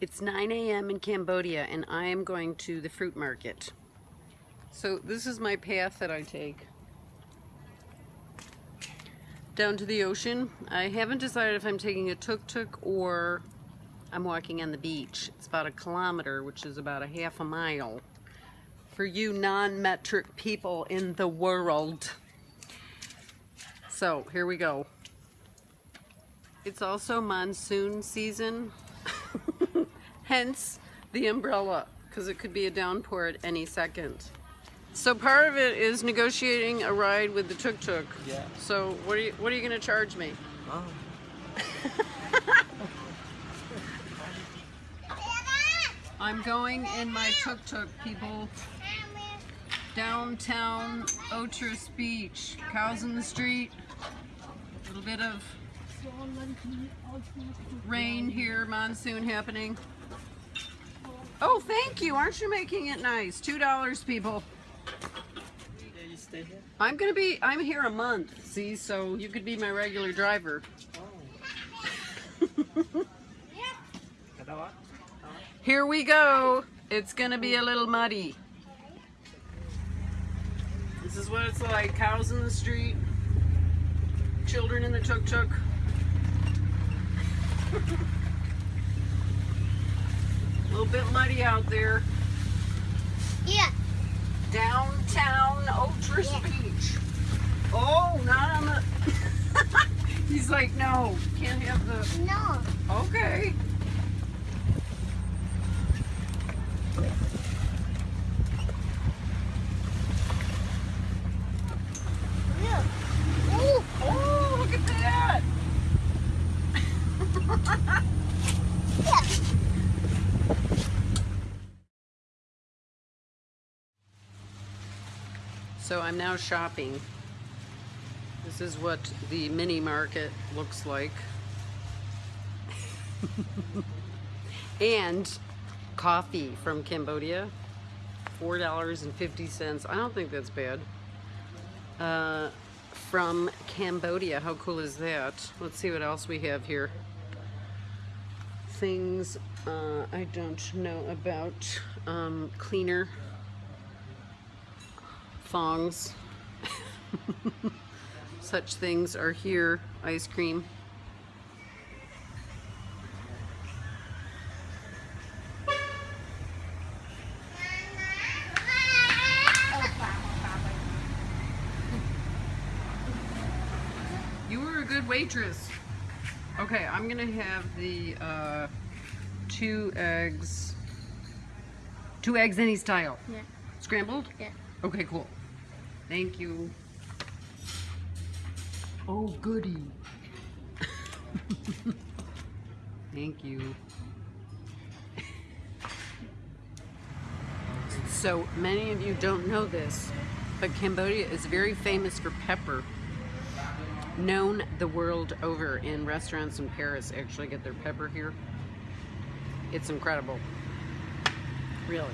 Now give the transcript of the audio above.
It's 9 a.m. in Cambodia and I am going to the fruit market. So this is my path that I take. Down to the ocean. I haven't decided if I'm taking a tuk-tuk or I'm walking on the beach. It's about a kilometer, which is about a half a mile. For you non-metric people in the world. So here we go. It's also monsoon season. Hence the umbrella, because it could be a downpour at any second. So part of it is negotiating a ride with the tuk-tuk. Yeah. So what are you what are you gonna charge me? Oh. I'm going in my tuk-tuk, people. Downtown Otres Beach. Cows in the street. A little bit of rain here, monsoon happening. Oh, thank you. Aren't you making it nice? Two dollars, people. I'm gonna be, I'm here a month, see, so you could be my regular driver. Here we go. It's gonna be a little muddy. This is what it's like. Cows in the street. Children in the tuk-tuk. a out there. Yeah. Downtown Otres Yeah. Beach. Oh, not on the... He's like, no, can't have the... No. Okay. Look. Ooh. Oh, look at that. Yeah. So I'm now shopping. This is what the mini market looks like. and coffee from Cambodia. $4.50. I don't think that's bad. Uh, from Cambodia. How cool is that? Let's see what else we have here. Things uh, I don't know about. Um, cleaner thongs. Such things are here. Ice cream. You were a good waitress. Okay, I'm gonna have the uh, two eggs. Two eggs any style. Yeah. Scrambled? Yeah. Okay, cool. Thank you. Oh, goody. Thank you. So many of you don't know this, but Cambodia is very famous for pepper. Known the world over in restaurants in Paris actually get their pepper here. It's incredible. Really.